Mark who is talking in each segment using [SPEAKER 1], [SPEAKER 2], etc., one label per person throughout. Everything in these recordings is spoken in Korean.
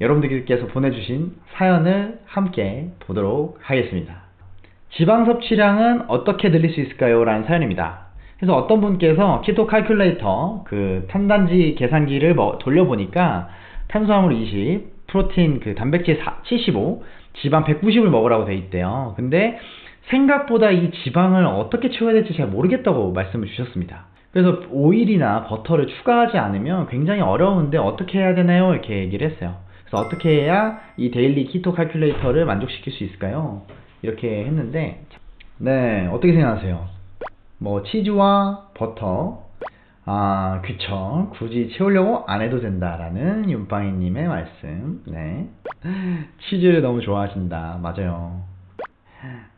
[SPEAKER 1] 여러분들께서 보내주신 사연을 함께 보도록 하겠습니다. 지방 섭취량은 어떻게 늘릴 수 있을까요? 라는 사연입니다. 그래서 어떤 분께서 키토 칼큘레이터 그 탄단지 계산기를 뭐 돌려보니까 탄수화물 20, 프로틴 그 단백질 75, 지방 190을 먹으라고 돼 있대요. 근데 생각보다 이 지방을 어떻게 채워야 될지 잘 모르겠다고 말씀을 주셨습니다. 그래서 오일이나 버터를 추가하지 않으면 굉장히 어려운데 어떻게 해야 되나요? 이렇게 얘기를 했어요. 그래서 어떻게 해야 이 데일리 키토 칼큘레이터를 만족시킬 수 있을까요? 이렇게 했는데 네 어떻게 생각하세요? 뭐 치즈와 버터 아 그쵸. 굳이 채우려고 안 해도 된다라는 윤빵이님의 말씀. 네. 치즈를 너무 좋아하신다. 맞아요.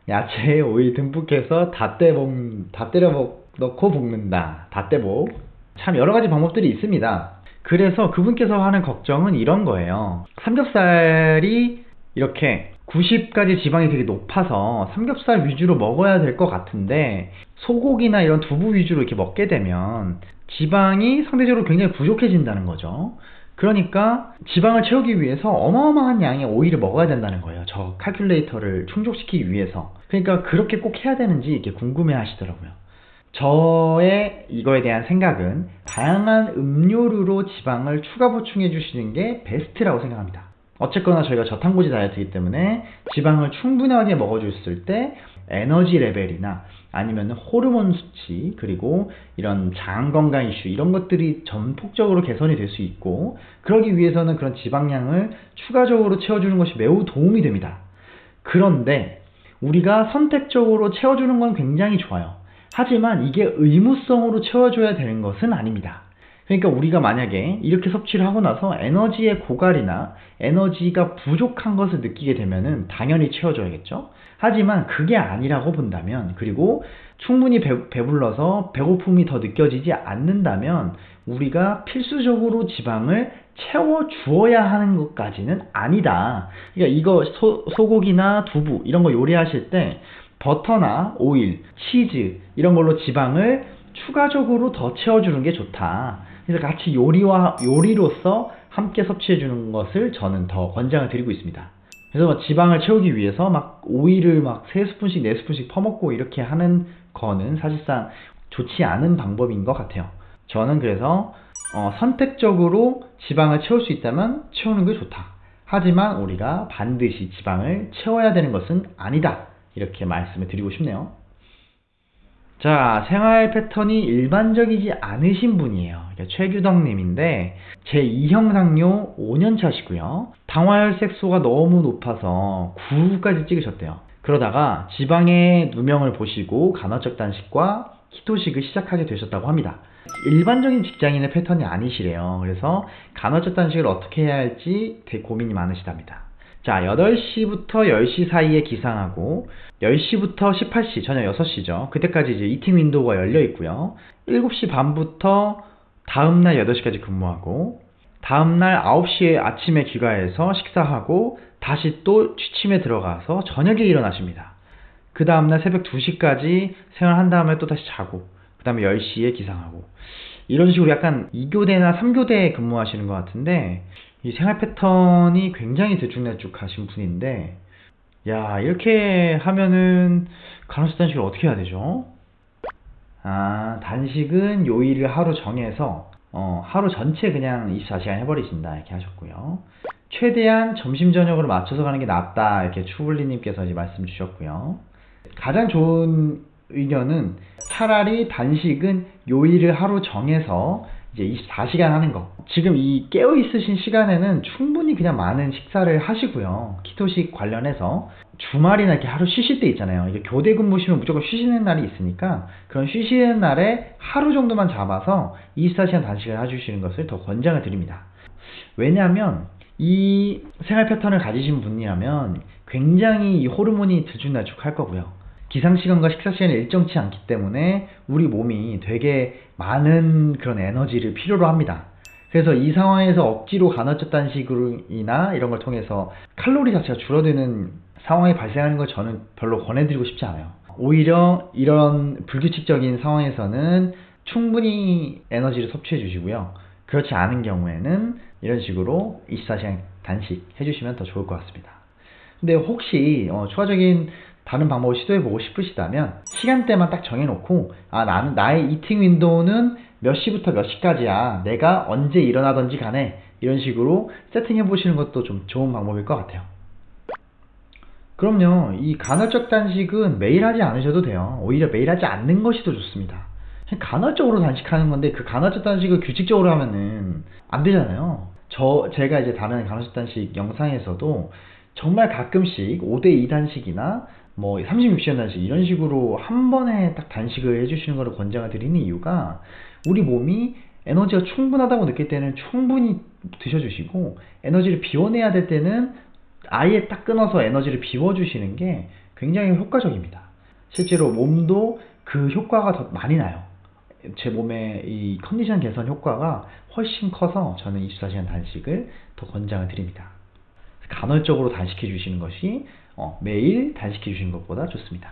[SPEAKER 1] 야채에 오일 듬뿍해서 다 때먹 다 때려 먹, 넣고 볶는다. 다 때복 참 여러 가지 방법들이 있습니다 그래서 그분께서 하는 걱정은 이런 거예요 삼겹살이 이렇게 90까지 지방이 되게 높아서 삼겹살 위주로 먹어야 될 것 같은데 소고기나 이런 두부 위주로 이렇게 먹게 되면 지방이 상대적으로 굉장히 부족해진다는 거죠. 그러니까 지방을 채우기 위해서 어마어마한 양의 오일을 먹어야 된다는 거예요. 저 칼큘레이터를 충족시키기 위해서. 그러니까 그렇게 꼭 해야 되는지 이렇게 궁금해 하시더라고요. 저의 이거에 대한 생각은 다양한 음료류로 지방을 추가 보충해 주시는 게 베스트라고 생각합니다. 어쨌거나 저희가 저탄고지 다이어트이기 때문에 지방을 충분하게 먹어줬을 때 에너지 레벨이나 아니면 호르몬 수치 그리고 이런 장 건강 이슈 이런 것들이 전폭적으로 개선이 될 수 있고 그러기 위해서는 그런 지방량을 추가적으로 채워주는 것이 매우 도움이 됩니다. 그런데 우리가 선택적으로 채워주는 건 굉장히 좋아요. 하지만 이게 의무성으로 채워줘야 되는 것은 아닙니다. 그러니까 우리가 만약에 이렇게 섭취를 하고 나서 에너지의 고갈이나 에너지가 부족한 것을 느끼게 되면은 당연히 채워줘야겠죠. 하지만 그게 아니라고 본다면 그리고 충분히 배, 배불러서 배고픔이 더 느껴지지 않는다면 우리가 필수적으로 지방을 채워 주어야 하는 것까지는 아니다. 그러니까 이거 소, 소고기나 두부 이런 거 요리하실 때 버터나 오일, 치즈 이런 걸로 지방을 추가적으로 더 채워주는 게 좋다. 그래서 같이 요리와 요리로서 함께 섭취해 주는 것을 저는 더 권장을 드리고 있습니다. 그래서 지방을 채우기 위해서 막 오일을 막 3스푼씩 4스푼씩 퍼먹고 이렇게 하는 거는 사실상 좋지 않은 방법인 것 같아요. 저는 그래서 어, 선택적으로 지방을 채울 수 있다면 채우는 게 좋다. 하지만 우리가 반드시 지방을 채워야 되는 것은 아니다. 이렇게 말씀을 드리고 싶네요. 자, 생활 패턴이 일반적이지 않으신 분이에요. 최규덕님인데, 제2형 당뇨 5년 차시고요. 당화혈색소가 너무 높아서 9까지 찍으셨대요. 그러다가 지방의 누명을 보시고 간헐적 단식과 키토식을 시작하게 되셨다고 합니다. 일반적인 직장인의 패턴이 아니시래요. 그래서 간헐적 단식을 어떻게 해야 할지 되게 고민이 많으시답니다. 자, 8시부터 10시 사이에 기상하고 10시부터 18시, 저녁 6시죠. 그때까지 이제 이팅 윈도우가 열려 있고요. 7시 반부터 다음 날 8시까지 근무하고 다음 날 9시에 아침에 귀가해서 식사하고 다시 또 취침에 들어가서 저녁에 일어나십니다. 그 다음 날 새벽 2시까지 생활한 다음에 또 다시 자고 그 다음에 10시에 기상하고 이런 식으로 약간 2교대나 3교대에 근무하시는 것 같은데 이 생활 패턴이 굉장히 들쭉날쭉하신 분인데 야 이렇게 하면은 간헐적 단식을 어떻게 해야 되죠? 아 단식은 요일을 하루 정해서 어, 하루 전체 그냥 24시간 해버리신다 이렇게 하셨고요. 최대한 점심 저녁으로 맞춰서 가는 게 낫다 이렇게 추블리님께서 말씀 주셨고요. 가장 좋은 의견은 차라리 단식은 요일을 하루 정해서 이제 24시간 하는 거. 지금 이 깨어 있으신 시간에는 충분히 그냥 많은 식사를 하시고요. 키토식 관련해서 주말이나 이렇게 하루 쉬실 때 있잖아요. 이게 교대 근무 시면 무조건 쉬시는 날이 있으니까 그런 쉬시는 날에 하루 정도만 잡아서 24시간 단식을 해주시는 것을 더 권장을 드립니다. 왜냐하면 이 생활 패턴을 가지신 분이라면 굉장히 이 호르몬이 들쭉날쭉 할 거고요. 기상 시간과 식사 시간이 일정치 않기 때문에 우리 몸이 되게 많은 그런 에너지를 필요로 합니다. 그래서 이 상황에서 억지로 간헐적 단식이나 이런 걸 통해서 칼로리 자체가 줄어드는 상황이 발생하는 걸 저는 별로 권해드리고 싶지 않아요. 오히려 이런 불규칙적인 상황에서는 충분히 에너지를 섭취해 주시고요. 그렇지 않은 경우에는 이런 식으로 24시간 단식 해주시면 더 좋을 것 같습니다. 근데 혹시 어, 추가적인 다른 방법을 시도해보고 싶으시다면 시간대만 딱 정해놓고 아 나는 나의 이팅 윈도우는 몇 시부터 몇 시까지야? 내가 언제 일어나든지 간에 이런 식으로 세팅해 보시는 것도 좀 좋은 방법일 것 같아요. 그럼요 이 간헐적 단식은 매일 하지 않으셔도 돼요. 오히려 매일 하지 않는 것이 더 좋습니다. 간헐적으로 단식하는 건데 그 간헐적 단식을 규칙적으로 하면은 안 되잖아요. 저 제가 이제 다른 간헐적 단식 영상에서도 정말 가끔씩 5대2 단식이나 뭐 36시간 단식 이런 식으로 한 번에 딱 단식을 해주시는 것을 권장을 드리는 이유가 우리 몸이 에너지가 충분하다고 느낄 때는 충분히 드셔주시고 에너지를 비워내야 될 때는 아예 딱 끊어서 에너지를 비워주시는 게 굉장히 효과적입니다. 실제로 몸도 그 효과가 더 많이 나요. 제 몸의 이 컨디션 개선 효과가 훨씬 커서 저는 24시간 단식을 더 권장을 드립니다. 간헐적으로 단식해 주시는 것이 어, 매일 단식해 주시는 것보다 좋습니다.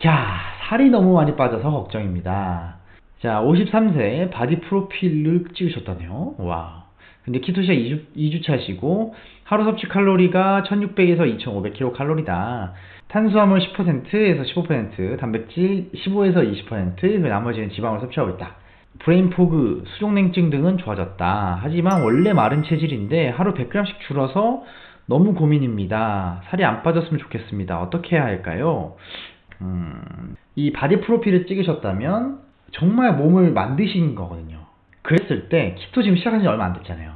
[SPEAKER 1] 자, 살이 너무 많이 빠져서 걱정입니다. 자, 53세 바디 프로필을 찍으셨다네요. 와. 근데 keto 시작 2주, 2주 차시고 하루 섭취 칼로리가 1600에서 2500kcal다. 탄수화물 10%에서 15%, 단백질 15에서 20%, 나머지는 지방을 섭취하고 있다. brain fog, 수족냉증 등은 좋아졌다. 하지만 원래 마른 체질인데 하루 100g씩 줄어서 너무 고민입니다. 살이 안 빠졌으면 좋겠습니다. 어떻게 해야 할까요? 음, 이 바디 프로필을 찍으셨다면 정말 몸을 만드신 거거든요. 그랬을 때 keto 지금 시작한 지 얼마 안 됐잖아요.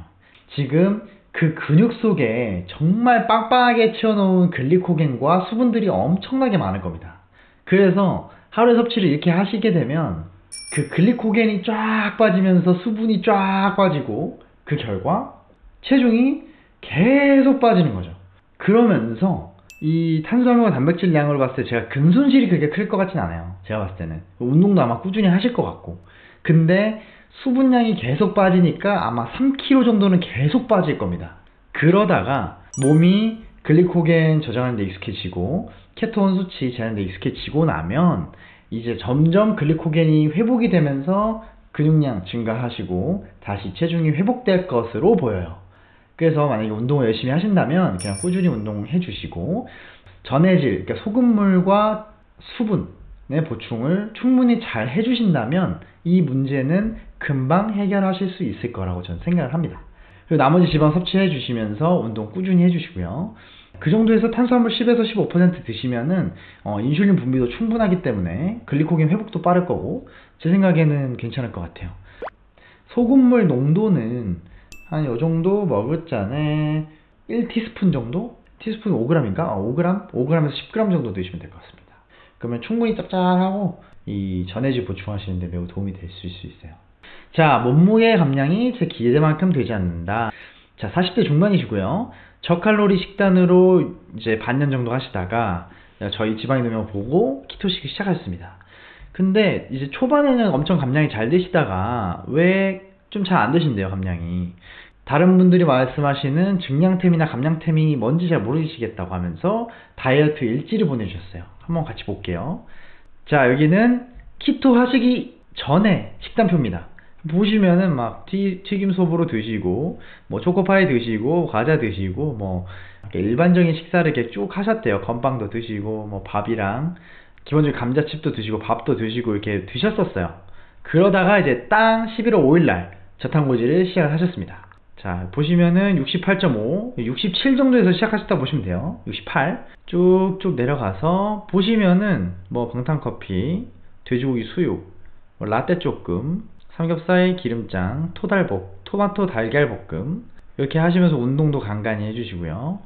[SPEAKER 1] 지금 그 근육 속에 정말 빵빵하게 채워놓은 글리코겐과 수분들이 엄청나게 많을 겁니다. 그래서 하루에 섭취를 이렇게 하시게 되면 그 글리코겐이 쫙 빠지면서 수분이 쫙 빠지고 그 결과 체중이 계속 빠지는 거죠. 그러면서 이 탄수화물과 단백질 양을 봤을 때 제가 근손실이 그렇게 클 것 같진 않아요. 제가 봤을 때는. 운동도 아마 꾸준히 하실 것 같고. 근데 수분량이 계속 빠지니까 아마 3kg 정도는 계속 빠질 겁니다. 그러다가 몸이 글리코겐 저장하는 데 익숙해지고 케톤 수치 제하는 데 익숙해지고 나면 이제 점점 글리코겐이 회복이 되면서 근육량 증가하시고 다시 체중이 회복될 것으로 보여요. 그래서 만약에 운동을 열심히 하신다면 그냥 꾸준히 운동해 주시고 전해질, 그러니까 소금물과 수분의 보충을 충분히 잘 해주신다면 이 문제는 금방 해결하실 수 있을 거라고 저는 생각을 합니다. 그리고 나머지 지방 섭취해 주시면서 운동 꾸준히 해 주시고요. 그 정도에서 탄수화물 10에서 15% 드시면은 어, 인슐린 분비도 충분하기 때문에 글리코겐 회복도 빠를 거고 제 생각에는 괜찮을 것 같아요. 소금물 농도는 한 요 정도 먹을 잔에 1티스푼 정도? 티스푼 5g인가? 아, 5g? 5g에서 10g 정도 드시면 될 것 같습니다. 그러면 충분히 짭짤하고 이 전해질 보충하시는데 매우 도움이 될 수 있어요. 자, 몸무게 감량이 제 기대만큼 되지 않는다. 자, 40대 중반이시고요. 저칼로리 식단으로 이제 반년 정도 하시다가 저희 지방이 능력 보고 키토식을 시작하셨습니다. 근데 이제 초반에는 엄청 감량이 잘 되시다가 왜 좀 잘안 되신대요, 감량이. 다른 분들이 말씀하시는 증량템이나 감량템이 뭔지 잘 모르시겠다고 하면서 다이어트 일지를 보내주셨어요. 한번 같이 볼게요. 자, 여기는 키토 하시기 전에 식단표입니다. 보시면은 막 튀, 튀김 소보로 드시고 뭐 초코파이 드시고 과자 드시고 뭐 일반적인 식사를 이렇게 쭉 하셨대요. 건빵도 드시고 뭐 밥이랑 기본적인 감자칩도 드시고 밥도 드시고 이렇게 드셨었어요. 그러다가 이제 땅 11월 5일날 저탄고지를 시작을 하셨습니다. 자 보시면은 68.5, 67 정도에서 시작하셨다 보시면 돼요. 68 쭉쭉 내려가서 보시면은 뭐 방탄커피, 돼지고기 수육, 뭐 라떼 조금, 삼겹살 기름장, 토달볶, 토마토 달걀 볶음 이렇게 하시면서 운동도 간간히 해주시고요.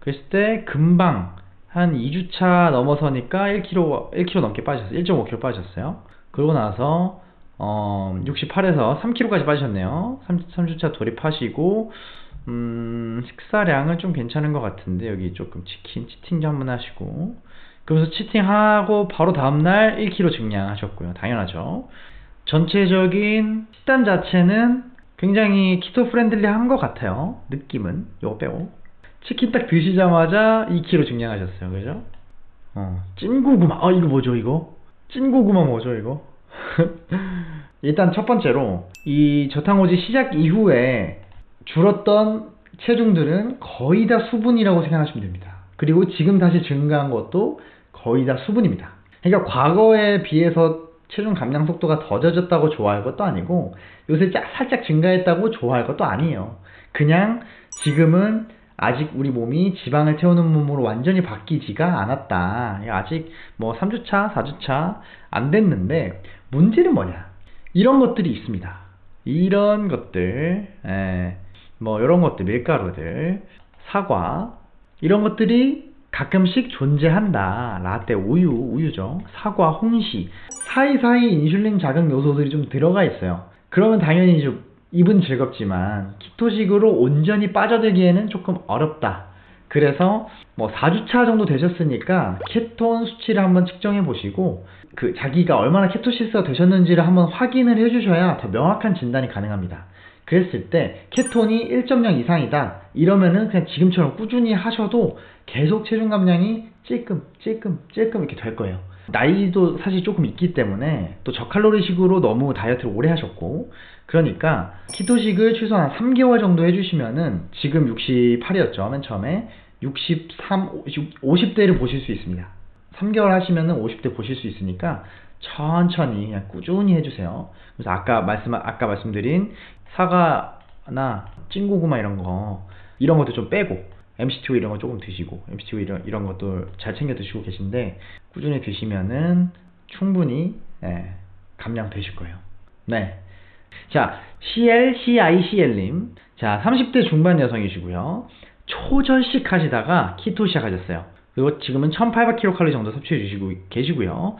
[SPEAKER 1] 그랬을 때 금방 한 2주차 넘어서니까 1kg, 1kg 넘게 빠졌어요. 1.5kg 빠졌어요. 그러고 나서 어, 68에서 3kg까지 빠지셨네요. 3, 3주차 돌입하시고 음, 식사량은 좀 괜찮은 것 같은데 여기 조금 치킨, cheating도 한번 하시고 그러면서 cheating하고 바로 다음날 1kg 증량하셨고요. 당연하죠. 전체적인 식단 자체는 굉장히 keto friendly한 것 같아요. 느낌은 요거 빼고 치킨 딱 드시자마자 2kg 증량하셨어요. 그죠? 어, 찐고구마. 아 이거 뭐죠 이거? 찐고구마 뭐죠 이거? 일단 첫 번째로 이 저탄고지 시작 이후에 줄었던 체중들은 거의 다 수분이라고 생각하시면 됩니다. 그리고 지금 다시 증가한 것도 거의 다 수분입니다. 그러니까 과거에 비해서 체중 감량 속도가 더뎌졌다고 좋아할 것도 아니고 요새 짜- 살짝 증가했다고 좋아할 것도 아니에요. 그냥 지금은 아직 우리 몸이 지방을 태우는 몸으로 완전히 바뀌지가 않았다. 아직 뭐 3주차, 4주차 안 됐는데 문제는 뭐냐? 이런 것들이 있습니다. 이런 것들, 에, 뭐 이런 것들, 밀가루들, 사과 이런 것들이 가끔씩 존재한다. 라떼, 우유, 우유죠. 사과, 홍시 사이사이 인슐린 자극 요소들이 좀 들어가 있어요. 그러면 당연히 좀 입은 즐겁지만 키토식으로 온전히 빠져들기에는 조금 어렵다. 그래서 뭐 4주차 정도 되셨으니까 케톤 수치를 한번 측정해 보시고 그 자기가 얼마나 케토시스가 되셨는지를 한번 확인을 해 주셔야 더 명확한 진단이 가능합니다. 그랬을 때 케톤이 1.0 이상이다 이러면은 그냥 지금처럼 꾸준히 하셔도 계속 체중 감량이 찔끔 찔끔 찔끔 이렇게 될 거예요. 나이도 사실 조금 있기 때문에 또 저칼로리식으로 너무 다이어트를 오래 하셨고 그러니까 키토식을 최소한 3개월 정도 해주시면은 지금 68이었죠 맨 처음에. 63, 50대를 보실 수 있습니다. 3개월 하시면은 50대 보실 수 있으니까 천천히 그냥 꾸준히 해주세요. 그래서 아까 말씀 아까 말씀드린 사과나 찐고구마 이런 거 이런 것도 좀 빼고 MCT 이런 거 조금 드시고 MCT 이런 이런 것도 잘 챙겨 드시고 계신데 꾸준히 드시면은 충분히 예, 감량 되실 거예요. 네. 자, CL, CICL님. 자, 30대 중반 여성이시고요. 초절식 하시다가 키토 시작하셨어요. 그리고 지금은 1800kcal 정도 섭취해 주시고 계시고요.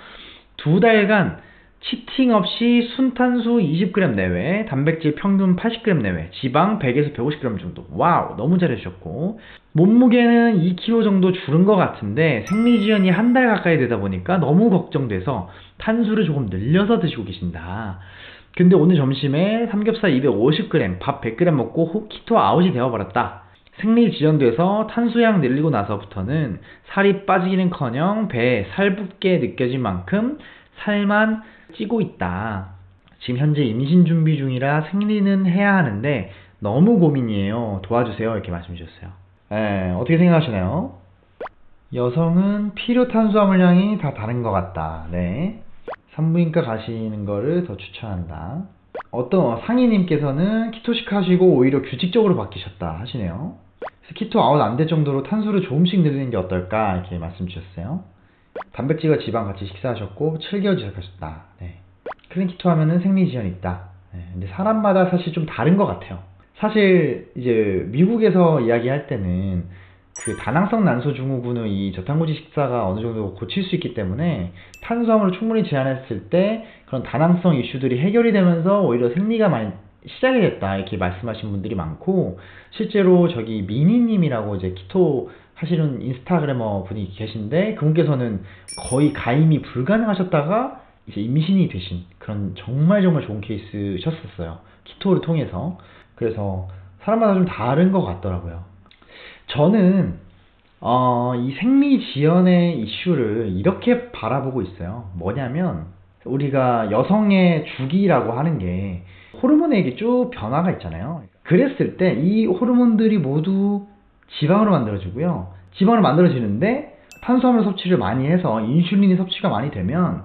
[SPEAKER 1] 두 달간 치팅 없이 순탄수 20g 내외, 단백질 평균 80g 내외, 지방 100에서 150g 정도. 와우, 너무 잘해주셨고. 몸무게는 2kg 정도 줄은 것 같은데 생리지연이 한 달 가까이 되다 보니까 너무 걱정돼서 탄수를 조금 늘려서 드시고 계신다. 근데 오늘 점심에 삼겹살 250g, 밥 100g 먹고 호- 키토 아웃이 되어버렸다. 생리 지연돼서 탄수량 늘리고 나서부터는 살이 빠지기는커녕 배에 살붙게 느껴질 만큼 살만 찌고 있다. 지금 현재 임신 준비 중이라 생리는 해야 하는데 너무 고민이에요. 도와주세요. 이렇게 말씀 주셨어요. 예, 어떻게 생각하시나요? 여성은 필요 탄수화물량이 다 다른 것 같다. 네. 산부인과 가시는 거를 더 추천한다. 어떤 상의님께서는 키토식 하시고 오히려 규칙적으로 바뀌셨다 하시네요. 키토 아웃 안 될 정도로 탄수를 조금씩 늘리는 게 어떨까 이렇게 말씀 주셨어요. 단백질과 지방 같이 식사하셨고 7개월 지속하셨다. 네. 클린 키토 하면은 생리 지연이 있다. 네. 근데 사람마다 사실 좀 다른 것 같아요. 사실 이제 미국에서 이야기할 때는 그 다낭성 난소 증후군의 이 저탄고지 식사가 어느 정도 고칠 수 있기 때문에 탄수화물을 충분히 제한했을 때 그런 다낭성 이슈들이 해결이 되면서 오히려 생리가 많이 시작이 됐다 이렇게 말씀하신 분들이 많고 실제로 저기 미니님이라고 이제 키토 하시는 인스타그래머 분이 계신데 그분께서는 거의 가임이 불가능하셨다가 이제 임신이 되신 그런 정말 정말 좋은 케이스셨었어요 키토를 통해서 그래서 사람마다 좀 다른 것 같더라고요 저는 어, 이 생리 지연의 이슈를 이렇게 바라보고 있어요. 뭐냐면 우리가 여성의 주기라고 하는 게 호르몬에 이게 쭉 변화가 있잖아요. 그랬을 때 이 호르몬들이 모두 지방으로 만들어지고요. 지방으로 만들어지는데 탄수화물 섭취를 많이 해서 인슐린이 섭취가 많이 되면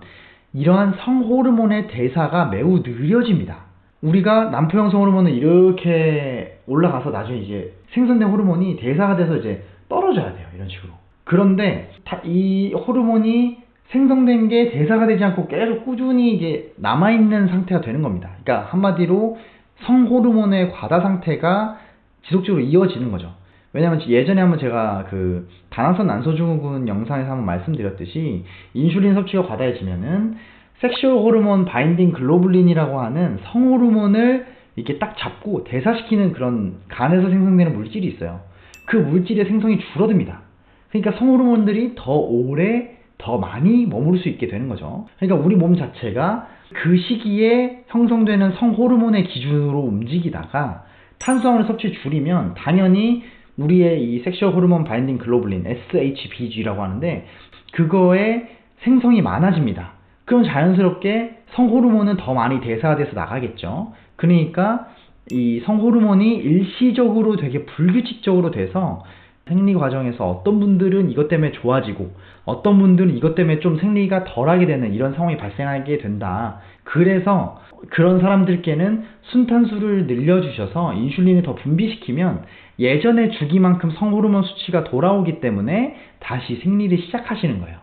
[SPEAKER 1] 이러한 성호르몬의 대사가 매우 느려집니다. 우리가 남포형성 호르몬은 이렇게 올라가서 나중에 이제 생성된 호르몬이 대사가 돼서 이제 떨어져야 돼요. 이런 식으로. 그런데 다- 이 호르몬이 생성된 게 대사가 되지 않고 계속 꾸준히 이게 남아있는 상태가 되는 겁니다. 그러니까 한마디로 성호르몬의 과다 상태가 지속적으로 이어지는 거죠. 왜냐면 예전에 한번 제가 그 다낭성 난소증후군 영상에서 한번 말씀드렸듯이 인슐린 섭취가 과다해지면은 sexual hormone binding globulin이라고 하는 성호르몬을 이렇게 딱 잡고 대사시키는 그런 간에서 생성되는 물질이 있어요. 그 물질의 생성이 줄어듭니다. 그러니까 성호르몬들이 더 오래 더 많이 머무를 수 있게 되는 거죠. 그러니까 우리 몸 자체가 그 시기에 형성되는 성호르몬의 기준으로 움직이다가 탄수화물 섭취 줄이면 당연히 우리의 이 sexual hormone binding globulin SHBG라고 하는데 그거의 생성이 많아집니다. 그럼 자연스럽게 성호르몬은 더 많이 대사돼서 나가겠죠. 그러니까 이 성호르몬이 일시적으로 되게 불규칙적으로 돼서 생리 과정에서 어떤 분들은 이것 때문에 좋아지고 어떤 분들은 이것 때문에 좀 생리가 덜하게 되는 이런 상황이 발생하게 된다. 그래서 그런 사람들께는 순탄수를 늘려주셔서 인슐린을 더 분비시키면 예전의 주기만큼 성호르몬 수치가 돌아오기 때문에 다시 생리를 시작하시는 거예요.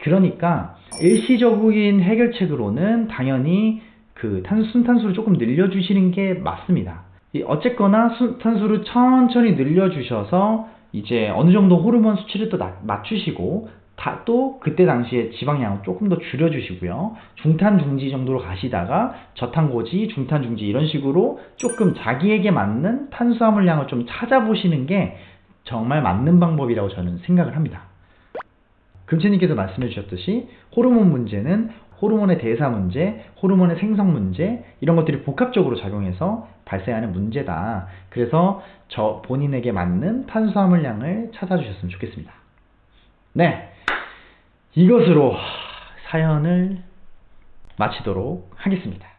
[SPEAKER 1] 그러니까 일시적인 해결책으로는 당연히 그 탄, 순탄수를 조금 늘려주시는 게 맞습니다. 이 어쨌거나 순탄수를 천천히 늘려주셔서 이제 어느 정도 호르몬 수치를 또 낮- 맞추시고 다, 또 그때 당시에 지방량을 조금 더 줄여주시고요. 중탄 중지 정도로 가시다가 저탄 고지, 중탄 중지 이런 식으로 조금 자기에게 맞는 탄수화물량을 좀 찾아보시는 게 정말 맞는 방법이라고 저는 생각을 합니다. 금채님께서 말씀해 주셨듯이 호르몬 문제는 호르몬의 대사 문제, 호르몬의 생성 문제 이런 것들이 복합적으로 작용해서 발생하는 문제다. 그래서 저 본인에게 맞는 탄수화물량을 찾아주셨으면 좋겠습니다. 네, 이것으로 사연을 마치도록 하겠습니다.